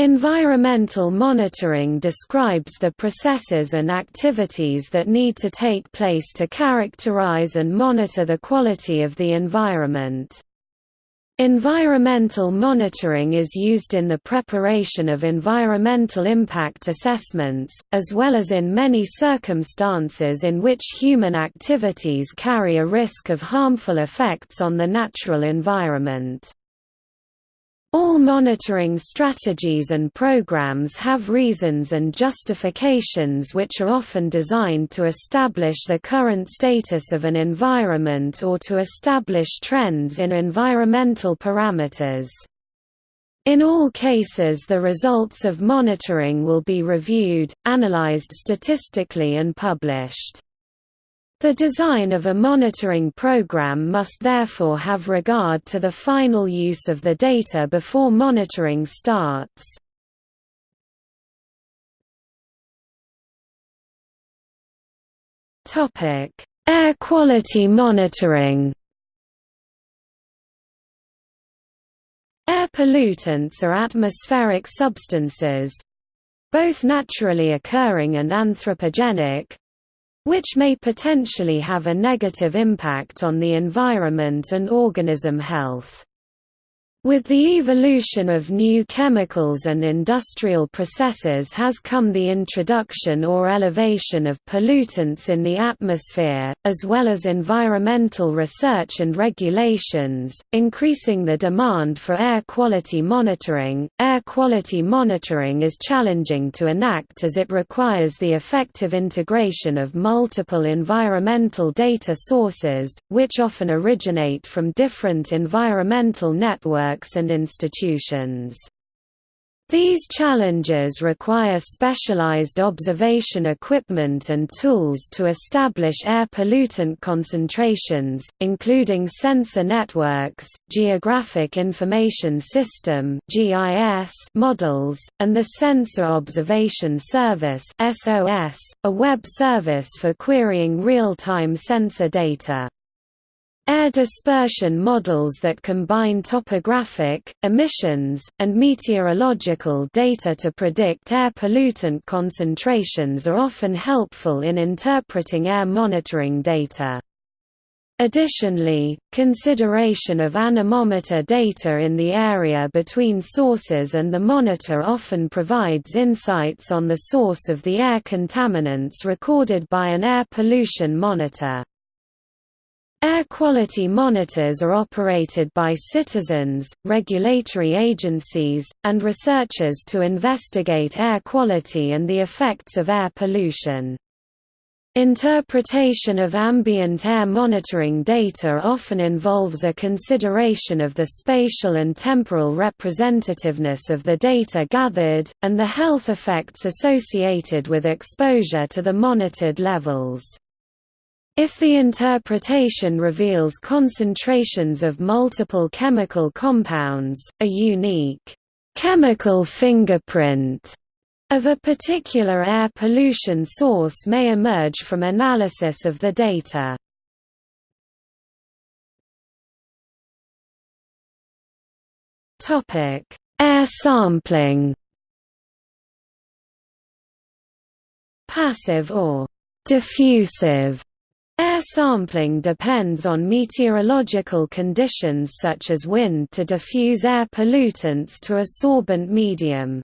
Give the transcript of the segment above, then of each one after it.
Environmental monitoring describes the processes and activities that need to take place to characterize and monitor the quality of the environment. Environmental monitoring is used in the preparation of environmental impact assessments, as well as in many circumstances in which human activities carry a risk of harmful effects on the natural environment. All monitoring strategies and programs have reasons and justifications which are often designed to establish the current status of an environment or to establish trends in environmental parameters. In all cases the results of monitoring will be reviewed, analyzed statistically and published. The design of a monitoring program must therefore have regard to the final use of the data before monitoring starts. Air quality monitoring Air pollutants are atmospheric substances—both naturally occurring and anthropogenic, which may potentially have a negative impact on the environment and organism health. With the evolution of new chemicals and industrial processes has come the introduction or elevation of pollutants in the atmosphere, as well as environmental research and regulations, increasing the demand for air quality monitoring. Air quality monitoring is challenging to enact as it requires the effective integration of multiple environmental data sources, which often originate from different environmental networks networks and institutions. These challenges require specialized observation equipment and tools to establish air pollutant concentrations, including sensor networks, Geographic Information System models, and the Sensor Observation Service a web service for querying real-time sensor data. Air dispersion models that combine topographic, emissions, and meteorological data to predict air pollutant concentrations are often helpful in interpreting air monitoring data. Additionally, consideration of anemometer data in the area between sources and the monitor often provides insights on the source of the air contaminants recorded by an air pollution monitor. Air quality monitors are operated by citizens, regulatory agencies, and researchers to investigate air quality and the effects of air pollution. Interpretation of ambient air monitoring data often involves a consideration of the spatial and temporal representativeness of the data gathered, and the health effects associated with exposure to the monitored levels. If the interpretation reveals concentrations of multiple chemical compounds, a unique chemical fingerprint of a particular air pollution source may emerge from analysis of the data. Air sampling Passive or diffusive Air sampling depends on meteorological conditions such as wind to diffuse air pollutants to a sorbent medium.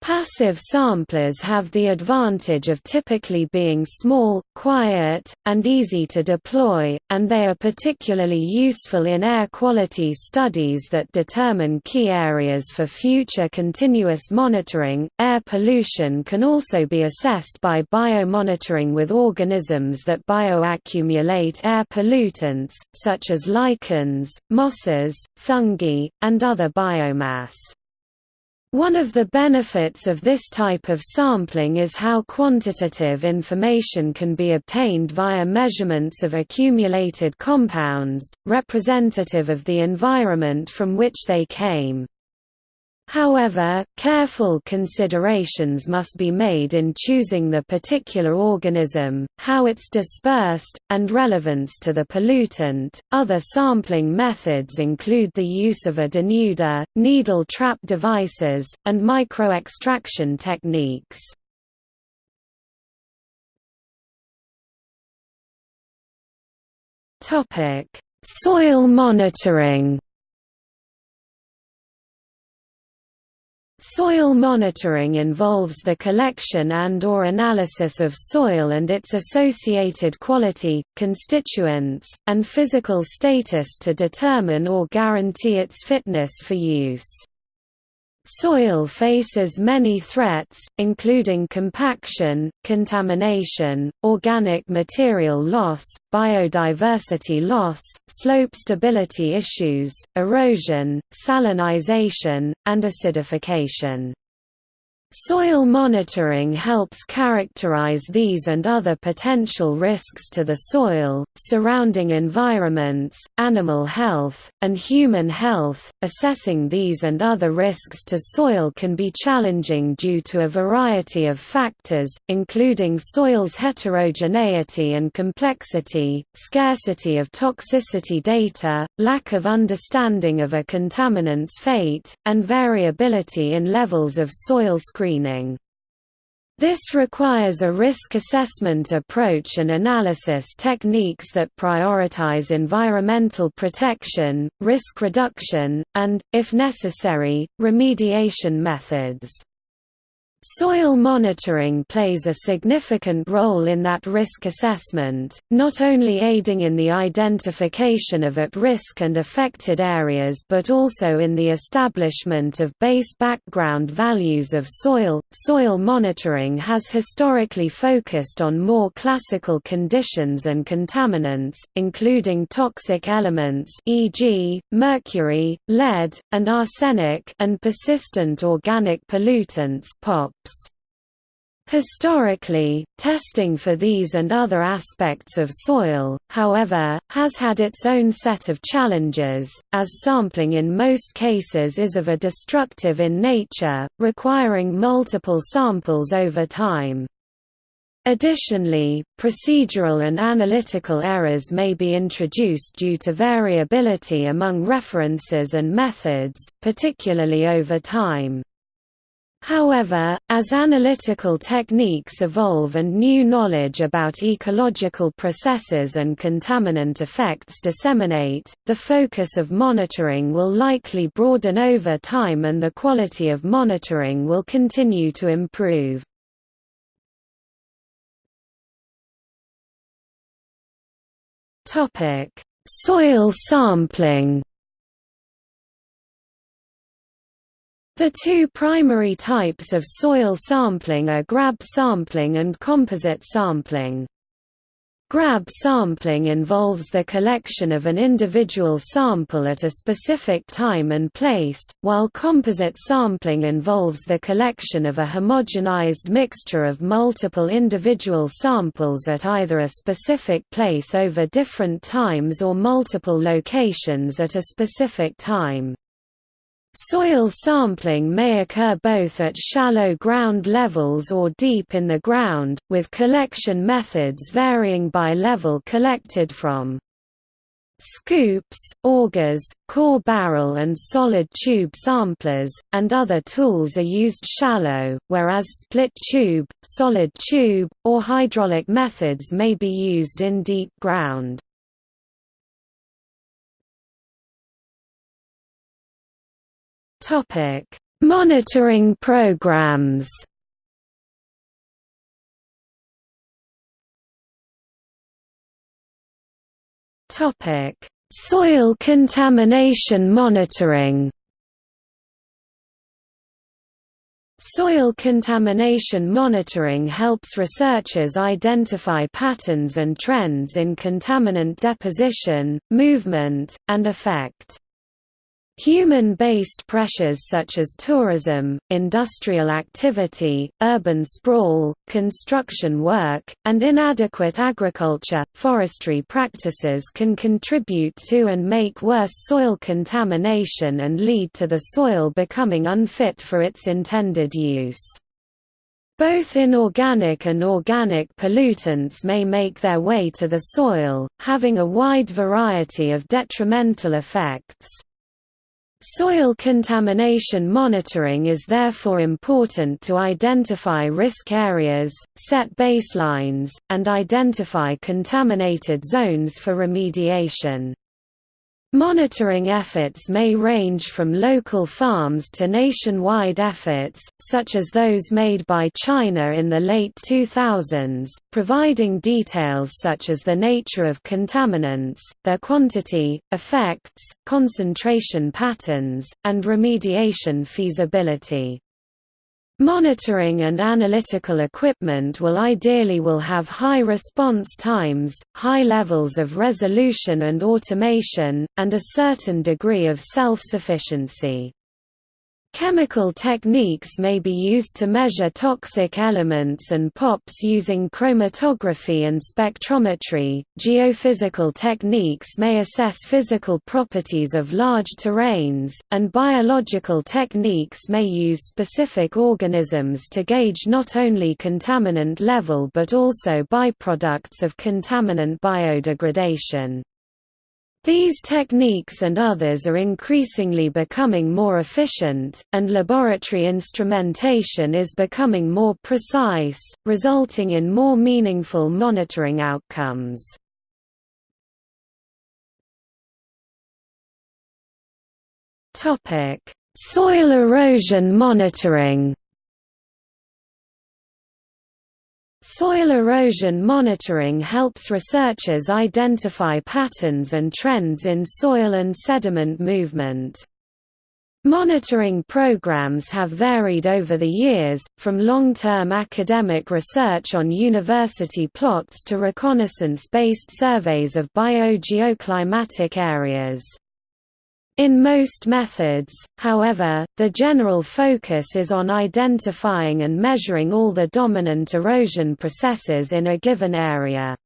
Passive samplers have the advantage of typically being small, quiet, and easy to deploy, and they are particularly useful in air quality studies that determine key areas for future continuous monitoring. Air pollution can also be assessed by biomonitoring with organisms that bioaccumulate air pollutants, such as lichens, mosses, fungi, and other biomass. One of the benefits of this type of sampling is how quantitative information can be obtained via measurements of accumulated compounds, representative of the environment from which they came. However, careful considerations must be made in choosing the particular organism, how it's dispersed, and relevance to the pollutant. Other sampling methods include the use of a denuder, needle trap devices, and microextraction techniques. Topic: Soil monitoring. Soil monitoring involves the collection and or analysis of soil and its associated quality, constituents, and physical status to determine or guarantee its fitness for use. Soil faces many threats, including compaction, contamination, organic material loss, biodiversity loss, slope stability issues, erosion, salinization, and acidification. Soil monitoring helps characterize these and other potential risks to the soil, surrounding environments, animal health, and human health. Assessing these and other risks to soil can be challenging due to a variety of factors, including soil's heterogeneity and complexity, scarcity of toxicity data, lack of understanding of a contaminant's fate, and variability in levels of soil screening. This requires a risk assessment approach and analysis techniques that prioritize environmental protection, risk reduction, and, if necessary, remediation methods. Soil monitoring plays a significant role in that risk assessment, not only aiding in the identification of at-risk and affected areas but also in the establishment of base background values of soil. Soil monitoring has historically focused on more classical conditions and contaminants, including toxic elements e.g., mercury, lead, and arsenic and persistent organic pollutants POP. Historically, testing for these and other aspects of soil, however, has had its own set of challenges, as sampling in most cases is of a destructive in nature, requiring multiple samples over time. Additionally, procedural and analytical errors may be introduced due to variability among references and methods, particularly over time. However, as analytical techniques evolve and new knowledge about ecological processes and contaminant effects disseminate, the focus of monitoring will likely broaden over time and the quality of monitoring will continue to improve. Soil sampling The two primary types of soil sampling are grab sampling and composite sampling. Grab sampling involves the collection of an individual sample at a specific time and place, while composite sampling involves the collection of a homogenized mixture of multiple individual samples at either a specific place over different times or multiple locations at a specific time. Soil sampling may occur both at shallow ground levels or deep in the ground, with collection methods varying by level collected from. Scoops, augers, core barrel and solid tube samplers, and other tools are used shallow, whereas split tube, solid tube, or hydraulic methods may be used in deep ground. Topic: Monitoring programs. Topic: Soil contamination monitoring. Soil contamination monitoring helps researchers identify patterns and trends in contaminant deposition, movement, and effect. Human-based pressures such as tourism, industrial activity, urban sprawl, construction work, and inadequate agriculture, forestry practices can contribute to and make worse soil contamination and lead to the soil becoming unfit for its intended use. Both inorganic and organic pollutants may make their way to the soil, having a wide variety of detrimental effects. Soil contamination monitoring is therefore important to identify risk areas, set baselines, and identify contaminated zones for remediation. Monitoring efforts may range from local farms to nationwide efforts, such as those made by China in the late 2000s, providing details such as the nature of contaminants, their quantity, effects, concentration patterns, and remediation feasibility. Monitoring and analytical equipment will ideally will have high response times, high levels of resolution and automation, and a certain degree of self-sufficiency. Chemical techniques may be used to measure toxic elements and POPs using chromatography and spectrometry. Geophysical techniques may assess physical properties of large terrains, and biological techniques may use specific organisms to gauge not only contaminant level but also byproducts of contaminant biodegradation. These techniques and others are increasingly becoming more efficient, and laboratory instrumentation is becoming more precise, resulting in more meaningful monitoring outcomes. Soil erosion monitoring Soil erosion monitoring helps researchers identify patterns and trends in soil and sediment movement. Monitoring programs have varied over the years, from long-term academic research on university plots to reconnaissance-based surveys of biogeoclimatic areas. In most methods, however, the general focus is on identifying and measuring all the dominant erosion processes in a given area.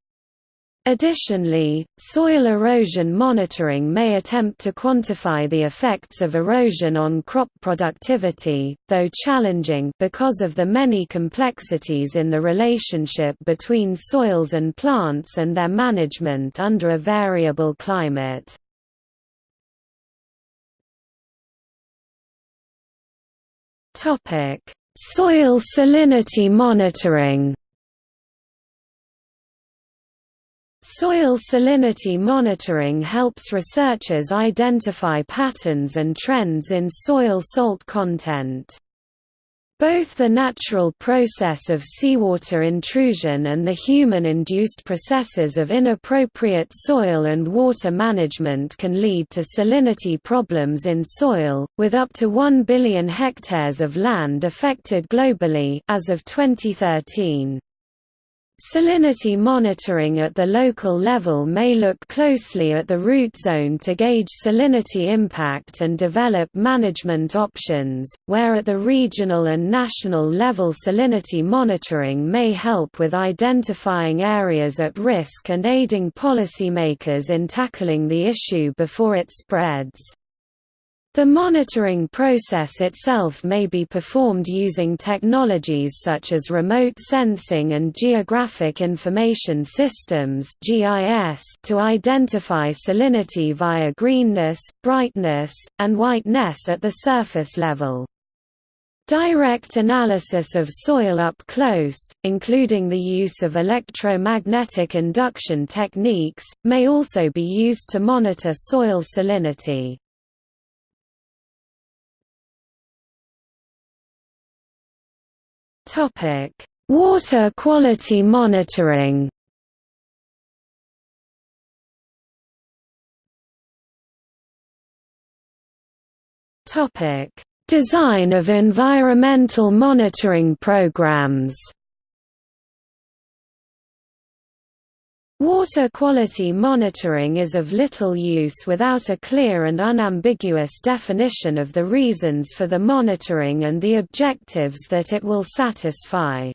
Additionally, soil erosion monitoring may attempt to quantify the effects of erosion on crop productivity, though challenging because of the many complexities in the relationship between soils and plants and their management under a variable climate. Topic: Soil salinity monitoring. Soil salinity monitoring helps researchers identify patterns and trends in soil salt content. Both the natural process of seawater intrusion and the human-induced processes of inappropriate soil and water management can lead to salinity problems in soil, with up to 1 billion hectares of land affected globally as of 2013. Salinity monitoring at the local level may look closely at the root zone to gauge salinity impact and develop management options, where at the regional and national level salinity monitoring may help with identifying areas at risk and aiding policymakers in tackling the issue before it spreads. The monitoring process itself may be performed using technologies such as remote sensing and geographic information systems (GIS) to identify salinity via greenness, brightness, and whiteness at the surface level. Direct analysis of soil up close, including the use of electromagnetic induction techniques, may also be used to monitor soil salinity. Topic: Water quality monitoring. Topic: Design of environmental monitoring programs. Water quality monitoring is of little use without a clear and unambiguous definition of the reasons for the monitoring and the objectives that it will satisfy.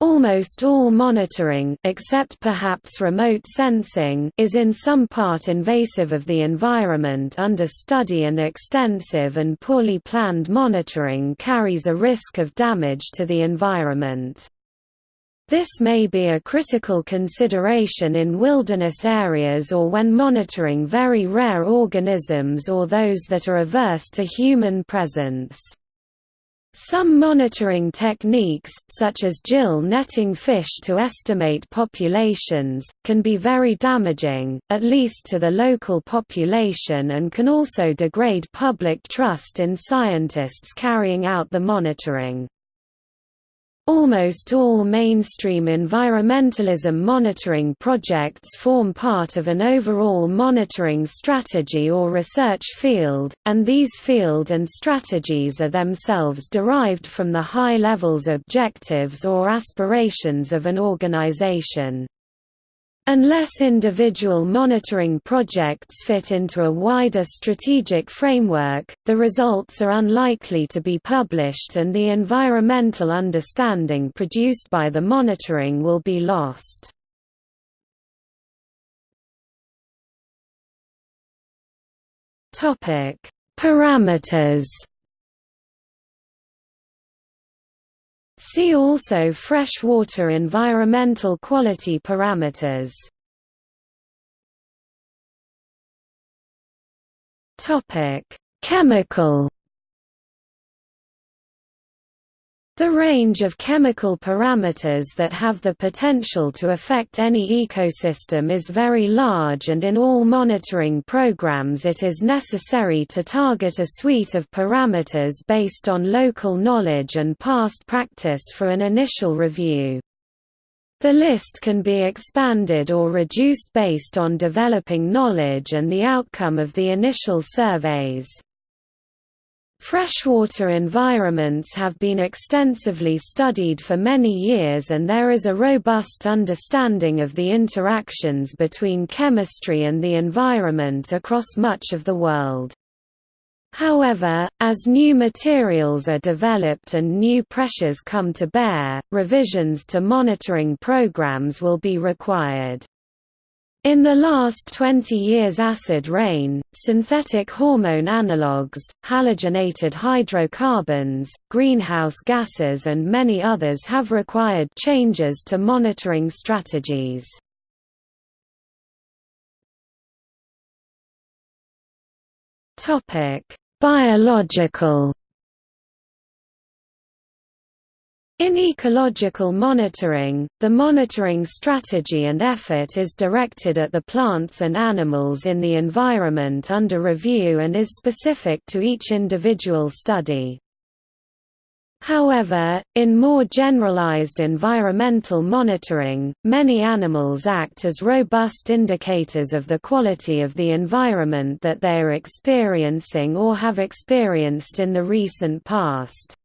Almost all monitoring except perhaps remote sensing is in some part invasive of the environment under study and extensive and poorly planned monitoring carries a risk of damage to the environment. This may be a critical consideration in wilderness areas or when monitoring very rare organisms or those that are averse to human presence. Some monitoring techniques, such as gill netting fish to estimate populations, can be very damaging, at least to the local population and can also degrade public trust in scientists carrying out the monitoring. Almost all mainstream environmentalism monitoring projects form part of an overall monitoring strategy or research field, and these field and strategies are themselves derived from the high levels objectives or aspirations of an organization. Unless individual monitoring projects fit into a wider strategic framework, the results are unlikely to be published and the environmental understanding produced by the monitoring will be lost. Parameters See also freshwater environmental quality parameters. Topic: Chemical The range of chemical parameters that have the potential to affect any ecosystem is very large and in all monitoring programs it is necessary to target a suite of parameters based on local knowledge and past practice for an initial review. The list can be expanded or reduced based on developing knowledge and the outcome of the initial surveys. Freshwater environments have been extensively studied for many years and there is a robust understanding of the interactions between chemistry and the environment across much of the world. However, as new materials are developed and new pressures come to bear, revisions to monitoring programs will be required. In the last 20 years acid rain, synthetic hormone analogues, halogenated hydrocarbons, greenhouse gases and many others have required changes to monitoring strategies. Biological In ecological monitoring, the monitoring strategy and effort is directed at the plants and animals in the environment under review and is specific to each individual study. However, in more generalized environmental monitoring, many animals act as robust indicators of the quality of the environment that they are experiencing or have experienced in the recent past.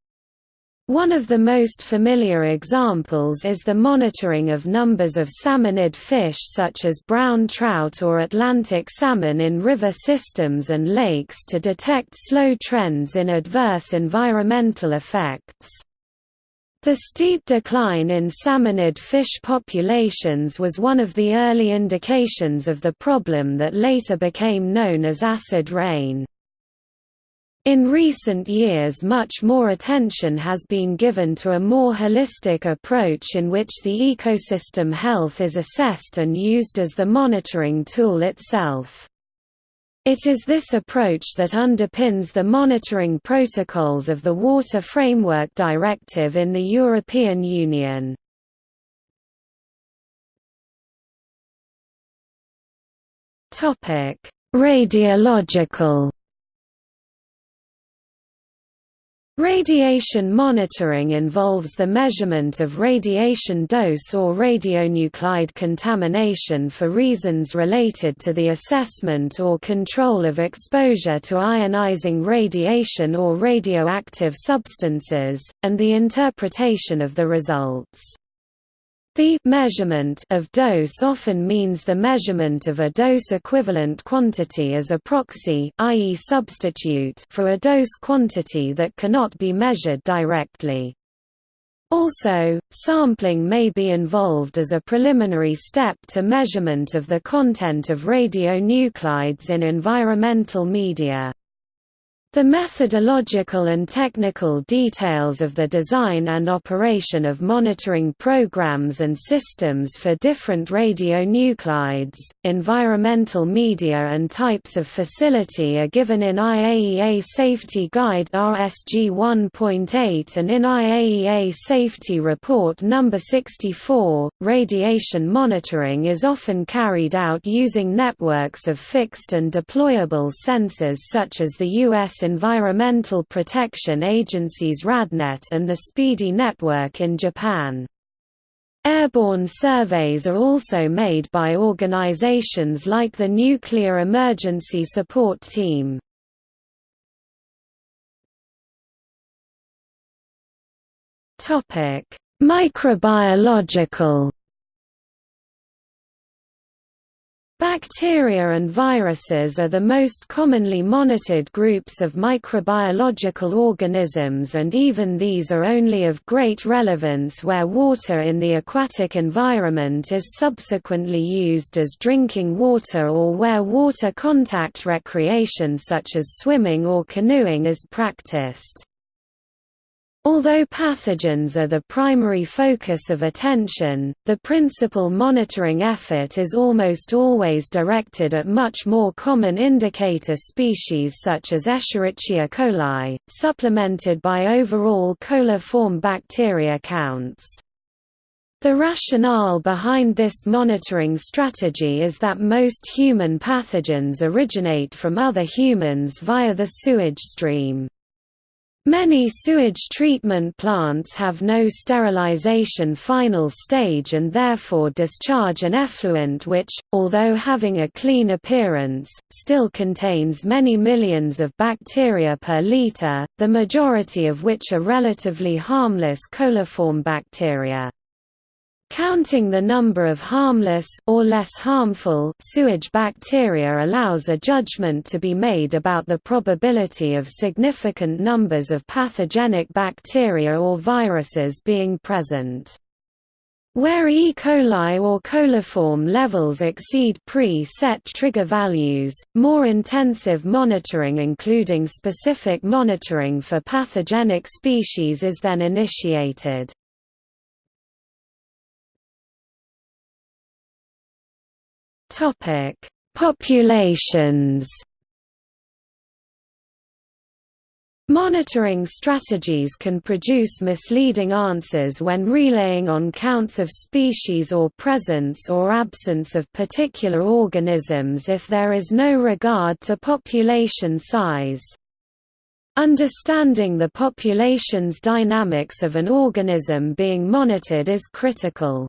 One of the most familiar examples is the monitoring of numbers of salmonid fish such as brown trout or Atlantic salmon in river systems and lakes to detect slow trends in adverse environmental effects. The steep decline in salmonid fish populations was one of the early indications of the problem that later became known as acid rain. In recent years much more attention has been given to a more holistic approach in which the ecosystem health is assessed and used as the monitoring tool itself. It is this approach that underpins the monitoring protocols of the Water Framework Directive in the European Union. Radiological Radiation monitoring involves the measurement of radiation dose or radionuclide contamination for reasons related to the assessment or control of exposure to ionizing radiation or radioactive substances, and the interpretation of the results. The measurement of dose often means the measurement of a dose-equivalent quantity as a proxy i.e. substitute for a dose quantity that cannot be measured directly. Also, sampling may be involved as a preliminary step to measurement of the content of radionuclides in environmental media. The methodological and technical details of the design and operation of monitoring programs and systems for different radionuclides, environmental media and types of facility are given in IAEA Safety Guide RSG 1.8 and in IAEA Safety Report No. 64. Radiation monitoring is often carried out using networks of fixed and deployable sensors such as the U.S. Environmental Protection Agency's RADNET and the SPEEDI network in Japan. Airborne surveys are also made by organizations like the Nuclear Emergency Support Team. Microbiological Bacteria and viruses are the most commonly monitored groups of microbiological organisms and even these are only of great relevance where water in the aquatic environment is subsequently used as drinking water or where water contact recreation such as swimming or canoeing is practiced. Although pathogens are the primary focus of attention, the principal monitoring effort is almost always directed at much more common indicator species such as Escherichia coli, supplemented by overall coliform bacteria counts. The rationale behind this monitoring strategy is that most human pathogens originate from other humans via the sewage stream. Many sewage treatment plants have no sterilization final stage and therefore discharge an effluent which, although having a clean appearance, still contains many millions of bacteria per liter, the majority of which are relatively harmless coliform bacteria. Counting the number of harmless or less harmful sewage bacteria allows a judgment to be made about the probability of significant numbers of pathogenic bacteria or viruses being present. Where E. coli or coliform levels exceed pre-set trigger values, more intensive monitoring including specific monitoring for pathogenic species is then initiated. Topic: Populations. Monitoring strategies can produce misleading answers when relaying on counts of species or presence or absence of particular organisms if there is no regard to population size. Understanding the population's dynamics of an organism being monitored is critical.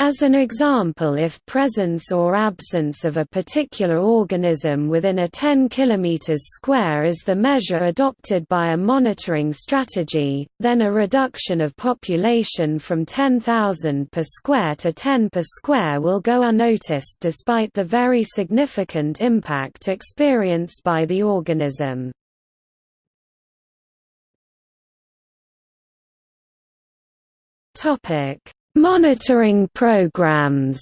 As an example if presence or absence of a particular organism within a 10 km square is the measure adopted by a monitoring strategy, then a reduction of population from 10,000 per square to 10 per square will go unnoticed despite the very significant impact experienced by the organism. Topic Monitoring programs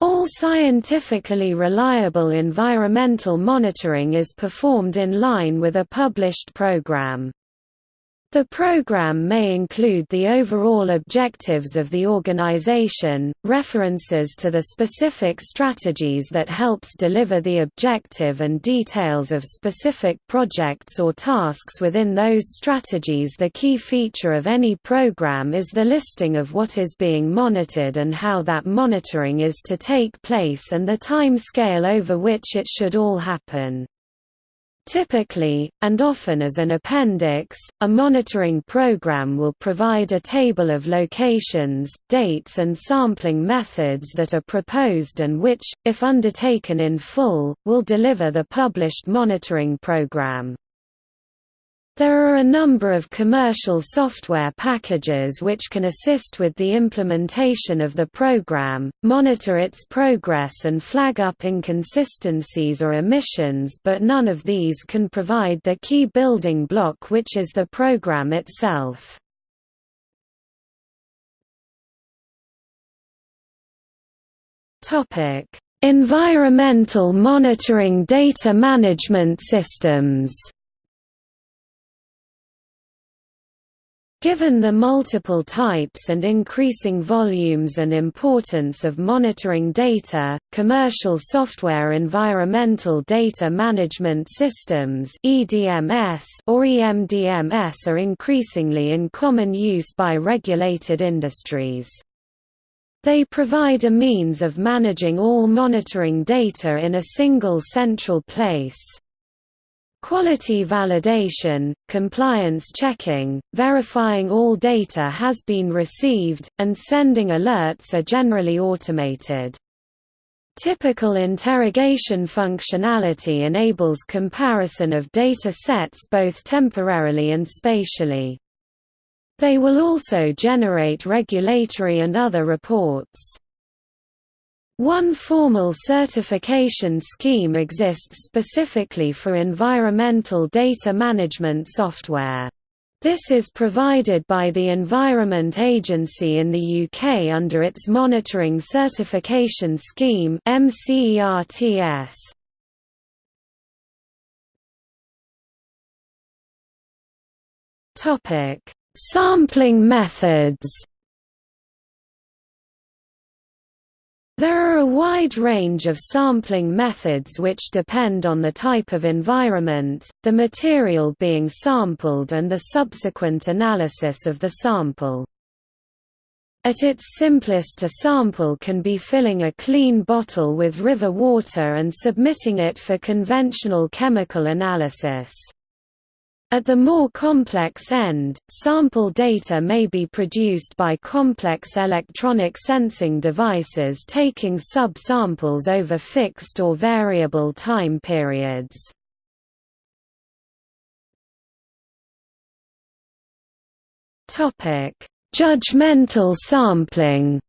All scientifically reliable environmental monitoring is performed in line with a published program. The program may include the overall objectives of the organization, references to the specific strategies that helps deliver the objective and details of specific projects or tasks within those strategies The key feature of any program is the listing of what is being monitored and how that monitoring is to take place and the time scale over which it should all happen. Typically, and often as an appendix, a monitoring program will provide a table of locations, dates and sampling methods that are proposed and which, if undertaken in full, will deliver the published monitoring program. There are a number of commercial software packages which can assist with the implementation of the program, monitor its progress and flag up inconsistencies or omissions but none of these can provide the key building block which is the program itself. Environmental monitoring data management systems Given the multiple types and increasing volumes and importance of monitoring data, commercial software environmental data management systems (EDMS) or EMDMS are increasingly in common use by regulated industries. They provide a means of managing all monitoring data in a single central place. Quality validation, compliance checking, verifying all data has been received, and sending alerts are generally automated. Typical interrogation functionality enables comparison of data sets both temporarily and spatially. They will also generate regulatory and other reports. One formal certification scheme exists specifically for environmental data management software. This is provided by the Environment Agency in the UK under its Monitoring Certification Scheme MCERTS. Topic: Sampling methods. There are a wide range of sampling methods which depend on the type of environment, the material being sampled and the subsequent analysis of the sample. At its simplest a sample can be filling a clean bottle with river water and submitting it for conventional chemical analysis. At the more complex end, sample data may be produced by complex electronic sensing devices taking sub-samples over fixed or variable time periods. Judgmental sampling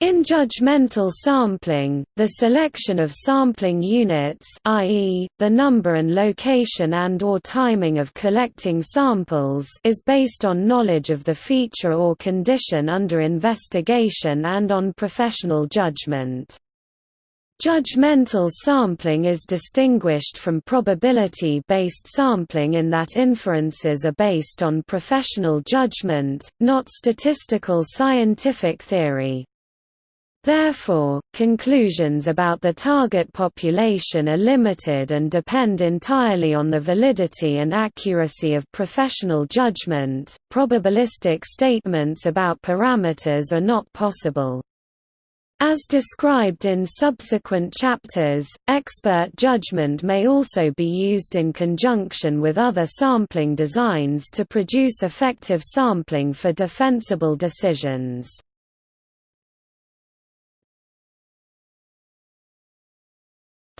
In judgmental sampling, the selection of sampling units i.e., the number and location and or timing of collecting samples is based on knowledge of the feature or condition under investigation and on professional judgment. Judgmental sampling is distinguished from probability-based sampling in that inferences are based on professional judgment, not statistical scientific theory. Therefore, conclusions about the target population are limited and depend entirely on the validity and accuracy of professional judgment. Probabilistic statements about parameters are not possible. As described in subsequent chapters, expert judgment may also be used in conjunction with other sampling designs to produce effective sampling for defensible decisions.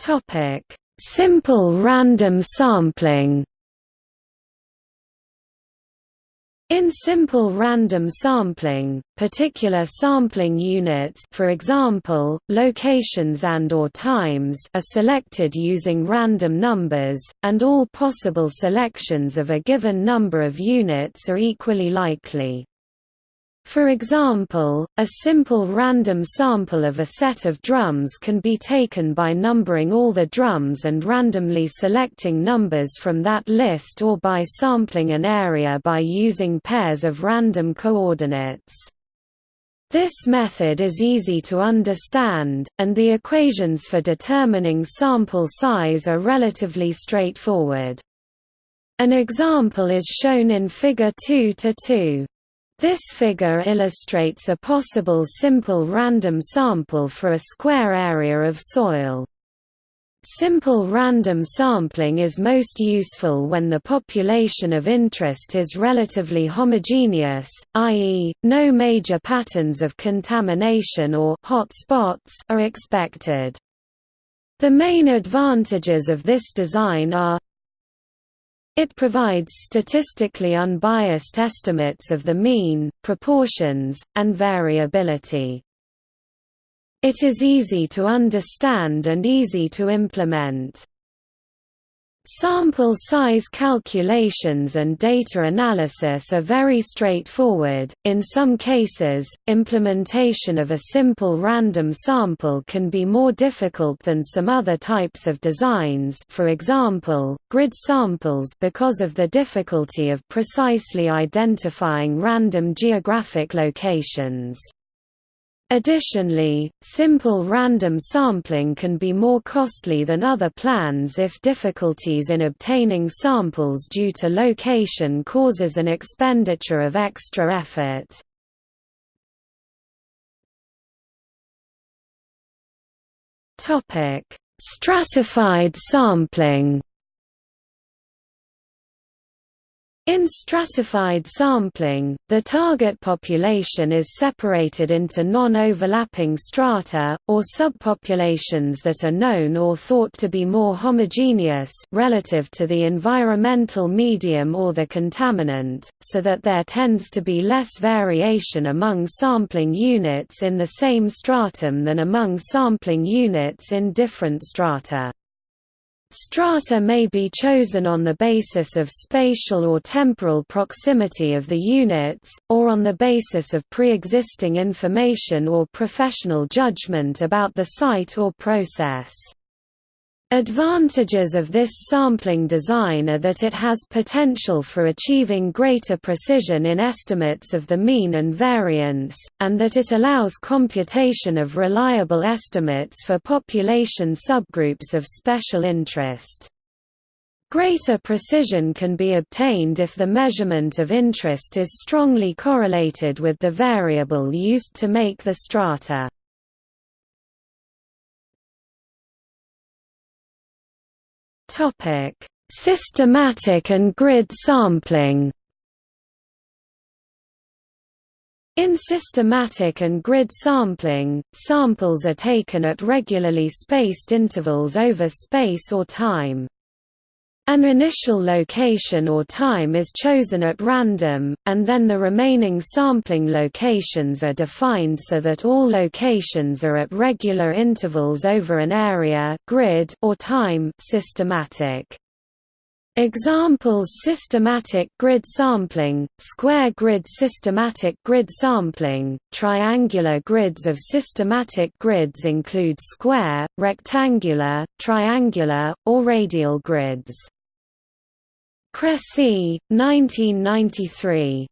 Topic: Simple random sampling. In simple random sampling, particular sampling units for example, locations and or times are selected using random numbers, and all possible selections of a given number of units are equally likely. For example, a simple random sample of a set of drums can be taken by numbering all the drums and randomly selecting numbers from that list or by sampling an area by using pairs of random coordinates. This method is easy to understand, and the equations for determining sample size are relatively straightforward. An example is shown in Figure 2 to 2. This figure illustrates a possible simple random sample for a square area of soil. Simple random sampling is most useful when the population of interest is relatively homogeneous, i.e., no major patterns of contamination or hot spots are expected. The main advantages of this design are it provides statistically unbiased estimates of the mean, proportions, and variability. It is easy to understand and easy to implement. Sample size calculations and data analysis are very straightforward. In some cases, implementation of a simple random sample can be more difficult than some other types of designs, for example, grid samples because of the difficulty of precisely identifying random geographic locations. Additionally, simple random sampling can be more costly than other plans if difficulties in obtaining samples due to location causes an expenditure of extra effort. Stratified sampling In stratified sampling, the target population is separated into non-overlapping strata, or subpopulations that are known or thought to be more homogeneous relative to the environmental medium or the contaminant, so that there tends to be less variation among sampling units in the same stratum than among sampling units in different strata. Strata may be chosen on the basis of spatial or temporal proximity of the units, or on the basis of pre-existing information or professional judgment about the site or process. Advantages of this sampling design are that it has potential for achieving greater precision in estimates of the mean and variance, and that it allows computation of reliable estimates for population subgroups of special interest. Greater precision can be obtained if the measurement of interest is strongly correlated with the variable used to make the strata. Topic: Systematic and grid sampling. In systematic and grid sampling, samples are taken at regularly spaced intervals over space or time. An initial location or time is chosen at random, and then the remaining sampling locations are defined so that all locations are at regular intervals over an area grid or time systematic. Examples Systematic grid sampling, square grid Systematic grid sampling, triangular grids of systematic grids include square, rectangular, triangular, or radial grids. Cressie, 1993.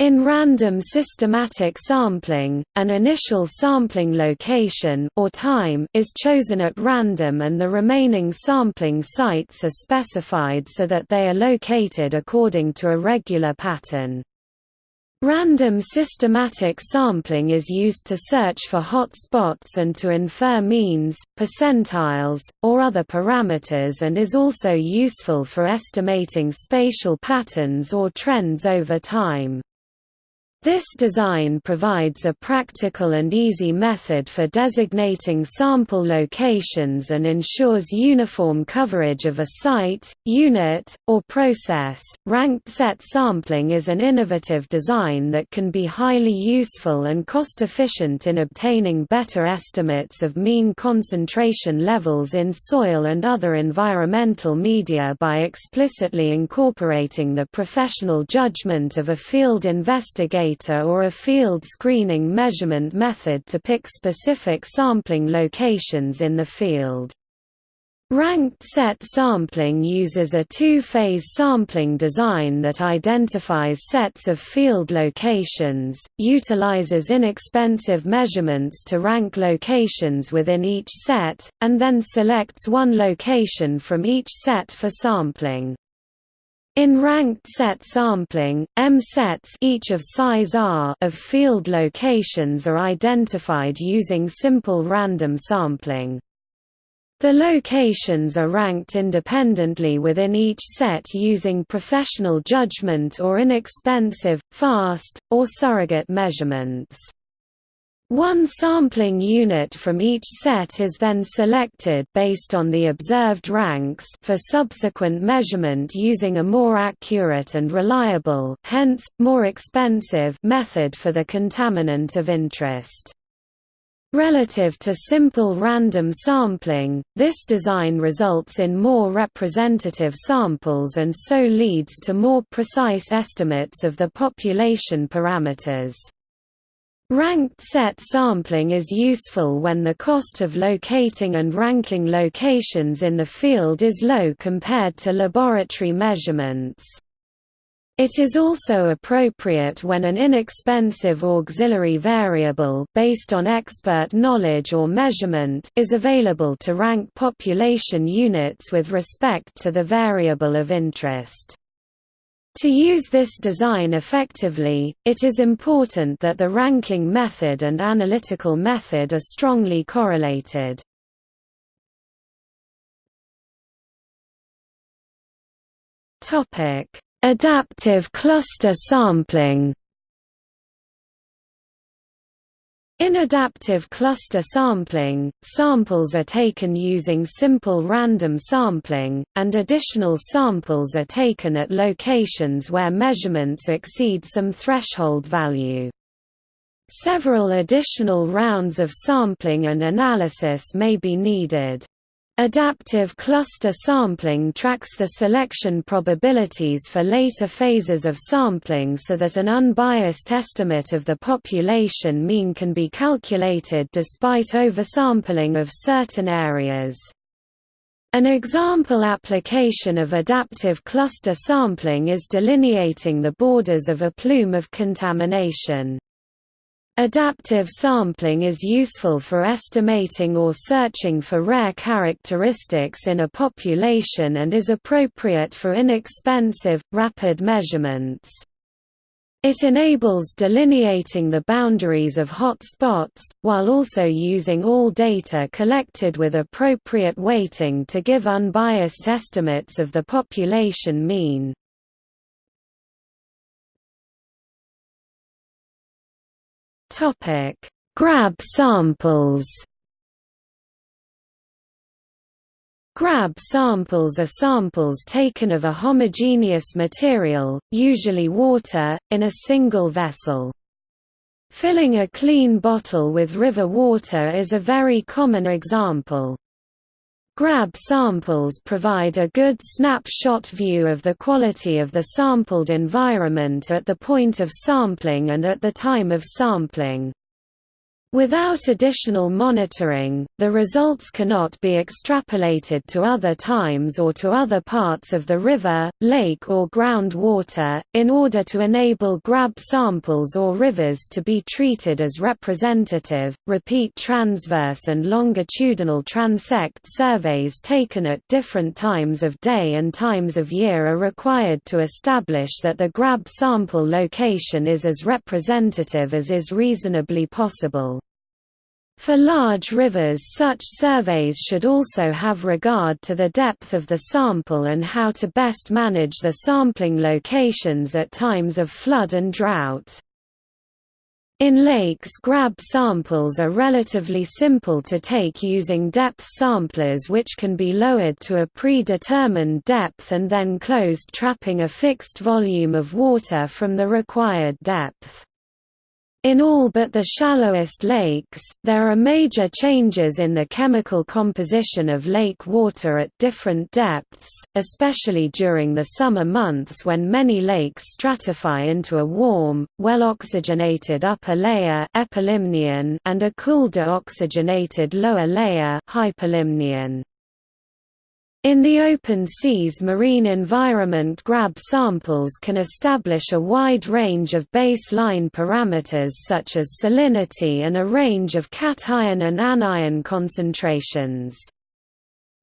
In random systematic sampling, an initial sampling location or time is chosen at random and the remaining sampling sites are specified so that they are located according to a regular pattern. Random systematic sampling is used to search for hot spots and to infer means, percentiles, or other parameters and is also useful for estimating spatial patterns or trends over time. This design provides a practical and easy method for designating sample locations and ensures uniform coverage of a site, unit, or process. Ranked set sampling is an innovative design that can be highly useful and cost efficient in obtaining better estimates of mean concentration levels in soil and other environmental media by explicitly incorporating the professional judgment of a field investigator or a field screening measurement method to pick specific sampling locations in the field. Ranked set sampling uses a two-phase sampling design that identifies sets of field locations, utilizes inexpensive measurements to rank locations within each set, and then selects one location from each set for sampling. In ranked set sampling, M sets each of size R of field locations are identified using simple random sampling. The locations are ranked independently within each set using professional judgment or inexpensive, fast, or surrogate measurements. One sampling unit from each set is then selected based on the observed ranks for subsequent measurement using a more accurate and reliable hence, more expensive method for the contaminant of interest. Relative to simple random sampling, this design results in more representative samples and so leads to more precise estimates of the population parameters. Ranked set sampling is useful when the cost of locating and ranking locations in the field is low compared to laboratory measurements. It is also appropriate when an inexpensive auxiliary variable based on expert knowledge or measurement is available to rank population units with respect to the variable of interest. To use this design effectively, it is important that the ranking method and analytical method are strongly correlated. Adaptive cluster sampling In adaptive cluster sampling, samples are taken using simple random sampling, and additional samples are taken at locations where measurements exceed some threshold value. Several additional rounds of sampling and analysis may be needed. Adaptive cluster sampling tracks the selection probabilities for later phases of sampling so that an unbiased estimate of the population mean can be calculated despite oversampling of certain areas. An example application of adaptive cluster sampling is delineating the borders of a plume of contamination. Adaptive sampling is useful for estimating or searching for rare characteristics in a population and is appropriate for inexpensive, rapid measurements. It enables delineating the boundaries of hot spots, while also using all data collected with appropriate weighting to give unbiased estimates of the population mean. Topic: Grab samples. Grab samples are samples taken of a homogeneous material, usually water, in a single vessel. Filling a clean bottle with river water is a very common example. Grab samples provide a good snapshot view of the quality of the sampled environment at the point of sampling and at the time of sampling. Without additional monitoring, the results cannot be extrapolated to other times or to other parts of the river, lake or groundwater, in order to enable grab samples or rivers to be treated as representative. Repeat transverse and longitudinal transect surveys taken at different times of day and times of year are required to establish that the grab sample location is as representative as is reasonably possible. For large rivers such surveys should also have regard to the depth of the sample and how to best manage the sampling locations at times of flood and drought. In lakes grab samples are relatively simple to take using depth samplers which can be lowered to a predetermined depth and then closed trapping a fixed volume of water from the required depth. In all but the shallowest lakes, there are major changes in the chemical composition of lake water at different depths, especially during the summer months when many lakes stratify into a warm, well-oxygenated upper layer and a cool deoxygenated lower layer hypolimnion. In the open seas marine environment grab samples can establish a wide range of baseline parameters such as salinity and a range of cation and anion concentrations.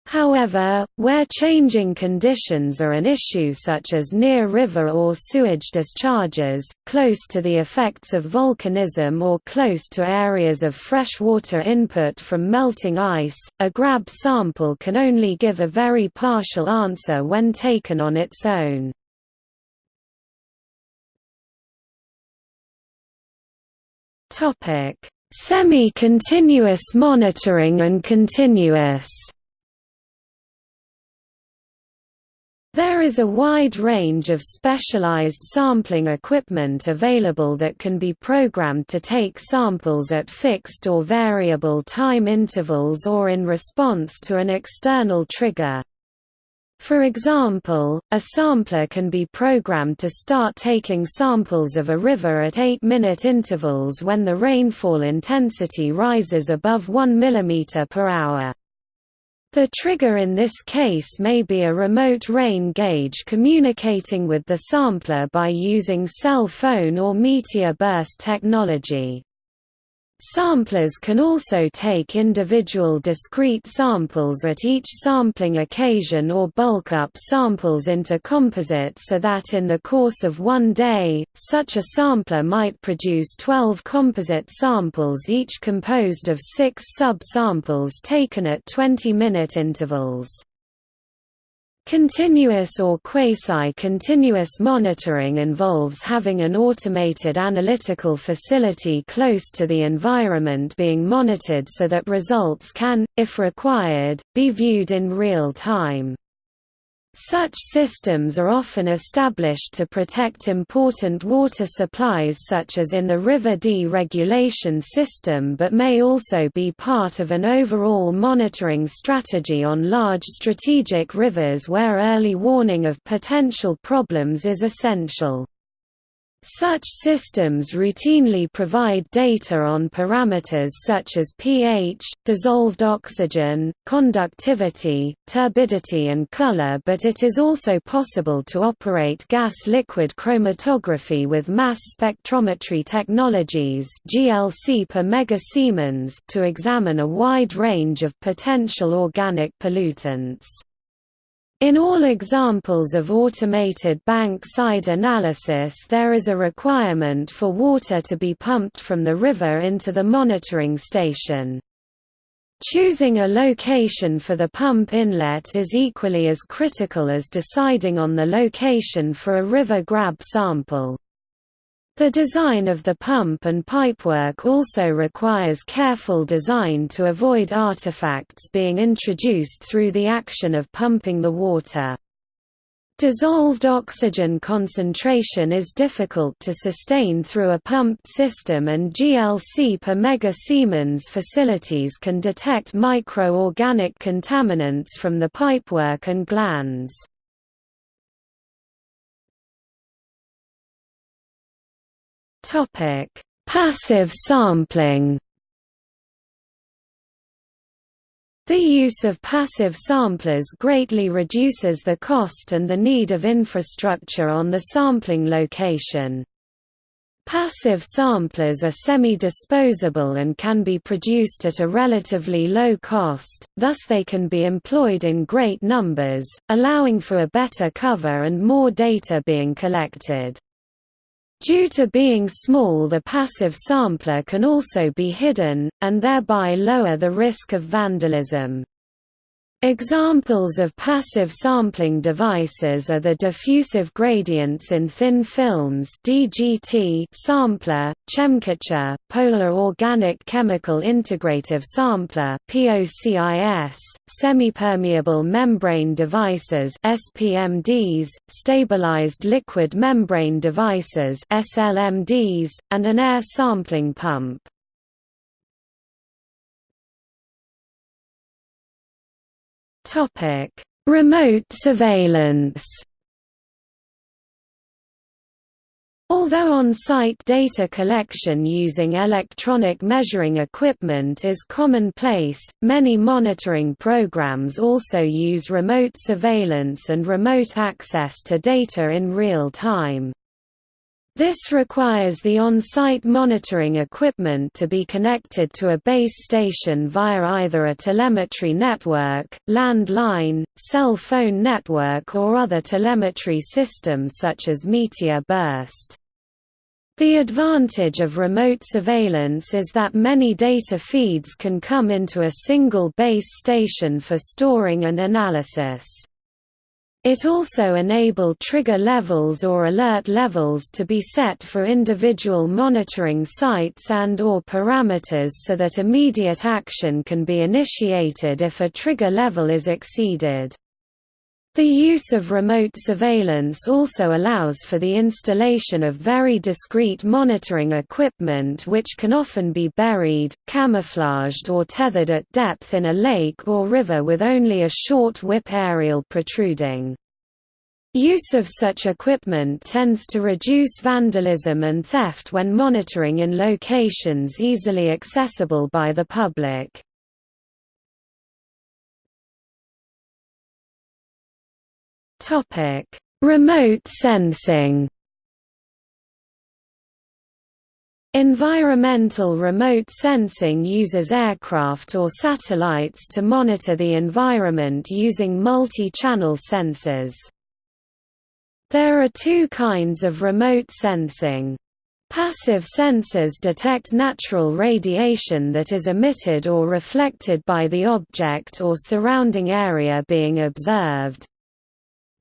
However, where changing conditions are an issue such as near river or sewage discharges, close to the effects of volcanism or close to areas of freshwater input from melting ice, a grab sample can only give a very partial answer when taken on its own. Semi-continuous monitoring and continuous There is a wide range of specialized sampling equipment available that can be programmed to take samples at fixed or variable time intervals or in response to an external trigger. For example, a sampler can be programmed to start taking samples of a river at 8-minute intervals when the rainfall intensity rises above 1 mm per hour. The trigger in this case may be a remote rain gauge communicating with the sampler by using cell phone or meteor burst technology. Samplers can also take individual discrete samples at each sampling occasion or bulk up samples into composites so that in the course of one day, such a sampler might produce 12 composite samples each composed of six sub-samples taken at 20-minute intervals. Continuous or quasi-continuous monitoring involves having an automated analytical facility close to the environment being monitored so that results can, if required, be viewed in real time. Such systems are often established to protect important water supplies such as in the river Dee regulation system but may also be part of an overall monitoring strategy on large strategic rivers where early warning of potential problems is essential. Such systems routinely provide data on parameters such as pH, dissolved oxygen, conductivity, turbidity and color but it is also possible to operate gas-liquid chromatography with mass spectrometry technologies GLC per megasiemens to examine a wide range of potential organic pollutants. In all examples of automated bank-side analysis there is a requirement for water to be pumped from the river into the monitoring station. Choosing a location for the pump inlet is equally as critical as deciding on the location for a river grab sample. The design of the pump and pipework also requires careful design to avoid artifacts being introduced through the action of pumping the water. Dissolved oxygen concentration is difficult to sustain through a pumped system and GLC per megasiemens facilities can detect micro-organic contaminants from the pipework and glands. Topic: Passive sampling. The use of passive samplers greatly reduces the cost and the need of infrastructure on the sampling location. Passive samplers are semi-disposable and can be produced at a relatively low cost, thus they can be employed in great numbers, allowing for a better cover and more data being collected. Due to being small the passive sampler can also be hidden, and thereby lower the risk of vandalism. Examples of passive sampling devices are the diffusive gradients in thin films DGT sampler, Chemcatcher, Polar Organic Chemical Integrative Sampler POCIS, semi-permeable membrane devices SPMDs, stabilized liquid membrane devices SLMDs, and an air sampling pump. Topic: Remote surveillance. Although on-site data collection using electronic measuring equipment is commonplace, many monitoring programs also use remote surveillance and remote access to data in real time. This requires the on-site monitoring equipment to be connected to a base station via either a telemetry network, landline, cell phone network or other telemetry system such as Meteor Burst. The advantage of remote surveillance is that many data feeds can come into a single base station for storing and analysis. It also enabled trigger levels or alert levels to be set for individual monitoring sites and or parameters so that immediate action can be initiated if a trigger level is exceeded. The use of remote surveillance also allows for the installation of very discrete monitoring equipment which can often be buried, camouflaged or tethered at depth in a lake or river with only a short whip aerial protruding. Use of such equipment tends to reduce vandalism and theft when monitoring in locations easily accessible by the public. Topic: Remote sensing. Environmental remote sensing uses aircraft or satellites to monitor the environment using multi-channel sensors. There are two kinds of remote sensing. Passive sensors detect natural radiation that is emitted or reflected by the object or surrounding area being observed.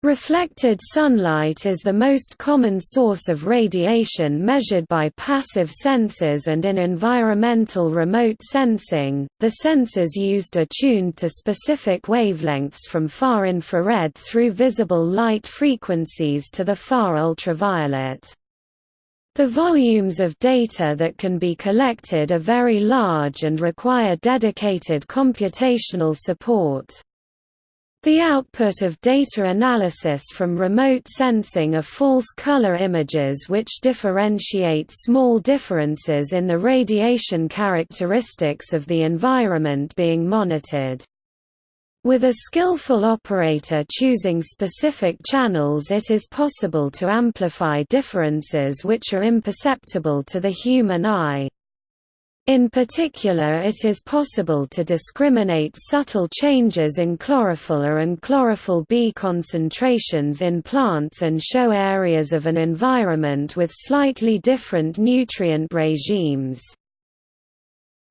Reflected sunlight is the most common source of radiation measured by passive sensors and in environmental remote sensing, the sensors used are tuned to specific wavelengths from far infrared through visible light frequencies to the far ultraviolet. The volumes of data that can be collected are very large and require dedicated computational support. The output of data analysis from remote sensing are false color images which differentiate small differences in the radiation characteristics of the environment being monitored. With a skillful operator choosing specific channels it is possible to amplify differences which are imperceptible to the human eye. In particular it is possible to discriminate subtle changes in chlorophyll A and chlorophyll B concentrations in plants and show areas of an environment with slightly different nutrient regimes.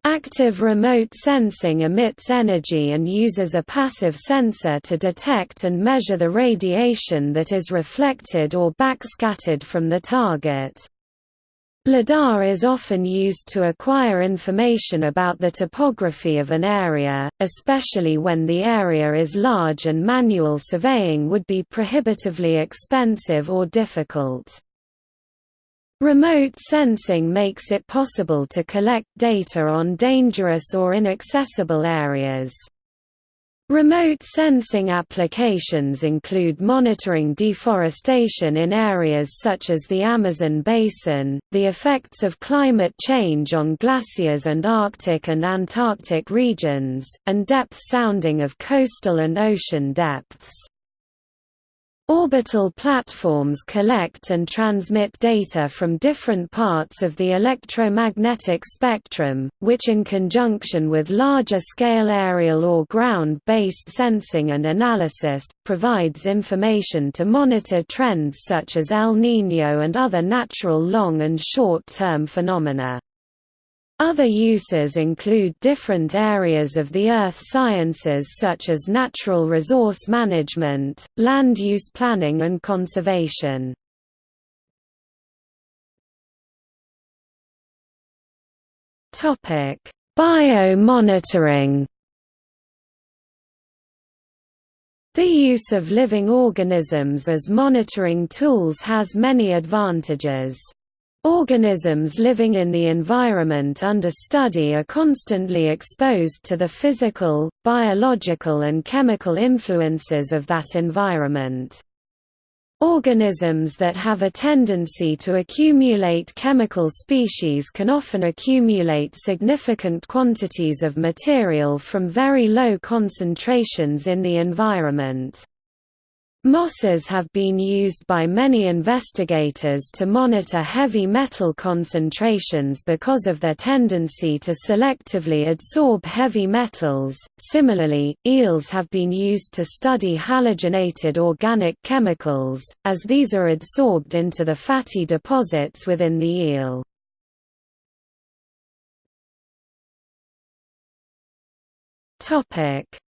Active remote sensing emits energy and uses a passive sensor to detect and measure the radiation that is reflected or backscattered from the target. LIDAR is often used to acquire information about the topography of an area, especially when the area is large and manual surveying would be prohibitively expensive or difficult. Remote sensing makes it possible to collect data on dangerous or inaccessible areas. Remote sensing applications include monitoring deforestation in areas such as the Amazon basin, the effects of climate change on glaciers and Arctic and Antarctic regions, and depth sounding of coastal and ocean depths. Orbital platforms collect and transmit data from different parts of the electromagnetic spectrum, which in conjunction with larger-scale aerial or ground-based sensing and analysis, provides information to monitor trends such as El Niño and other natural long- and short-term phenomena. Other uses include different areas of the earth sciences such as natural resource management, land use planning and conservation. Biomonitoring The use of living organisms as monitoring tools has many advantages. Organisms living in the environment under study are constantly exposed to the physical, biological and chemical influences of that environment. Organisms that have a tendency to accumulate chemical species can often accumulate significant quantities of material from very low concentrations in the environment. Mosses have been used by many investigators to monitor heavy metal concentrations because of their tendency to selectively adsorb heavy metals. Similarly, eels have been used to study halogenated organic chemicals, as these are adsorbed into the fatty deposits within the eel.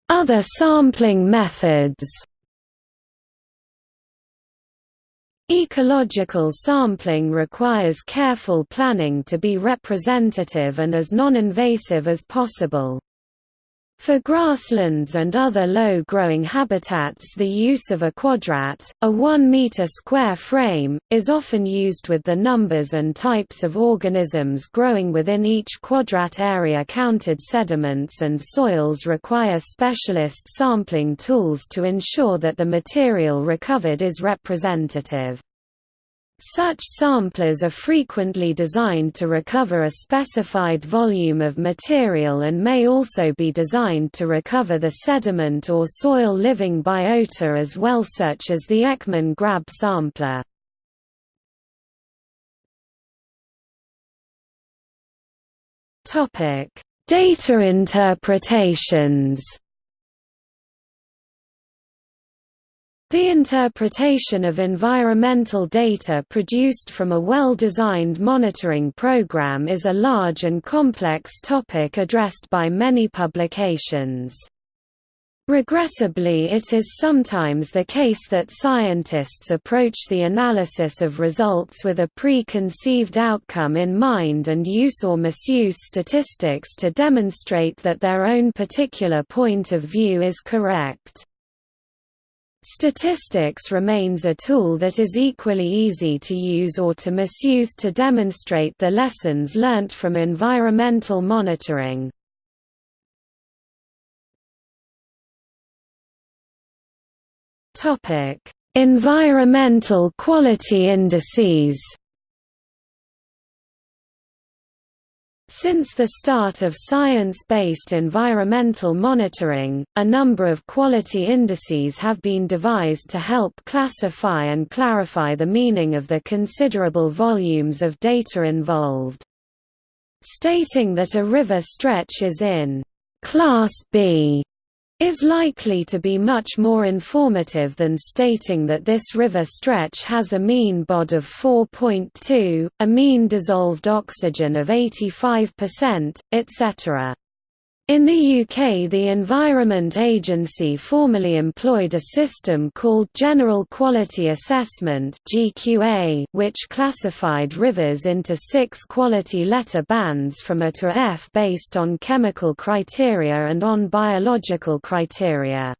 Other sampling methods Ecological sampling requires careful planning to be representative and as non-invasive as possible. For grasslands and other low-growing habitats the use of a quadrat, a 1-meter square frame, is often used with the numbers and types of organisms growing within each quadrat area counted sediments and soils require specialist sampling tools to ensure that the material recovered is representative. Such samplers are frequently designed to recover a specified volume of material and may also be designed to recover the sediment or soil living biota as well such as the Ekman Grab sampler. Data interpretations The interpretation of environmental data produced from a well-designed monitoring program is a large and complex topic addressed by many publications. Regrettably it is sometimes the case that scientists approach the analysis of results with a preconceived outcome in mind and use or misuse statistics to demonstrate that their own particular point of view is correct. Statistics remains a tool that is equally easy to use or to misuse to demonstrate the lessons learnt from environmental monitoring. Environmental quality indices Since the start of science-based environmental monitoring, a number of quality indices have been devised to help classify and clarify the meaning of the considerable volumes of data involved. Stating that a river stretch is in Class B is likely to be much more informative than stating that this river stretch has a mean BOD of 4.2, a mean dissolved oxygen of 85%, etc. In the UK the Environment Agency formerly employed a system called General Quality Assessment which classified rivers into six quality letter bands from A to F based on chemical criteria and on biological criteria.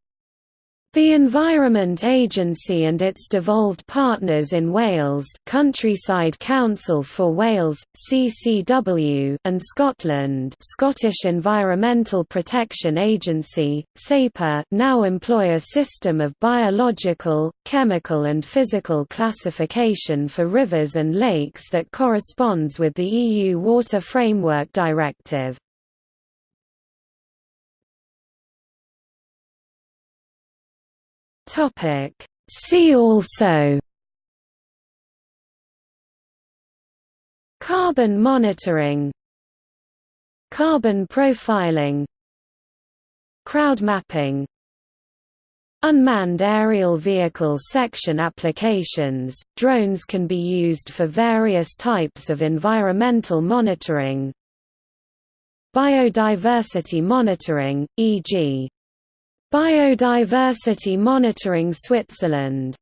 The Environment Agency and its devolved partners in Wales Countryside Council for Wales, CCW and Scotland Scottish Environmental Protection Agency, SEPA now employ a system of biological, chemical and physical classification for rivers and lakes that corresponds with the EU Water Framework Directive. Topic. See also. Carbon monitoring. Carbon profiling. Crowd mapping. Unmanned aerial vehicle section applications – Drones can be used for various types of environmental monitoring. Biodiversity monitoring, e.g. Biodiversity Monitoring Switzerland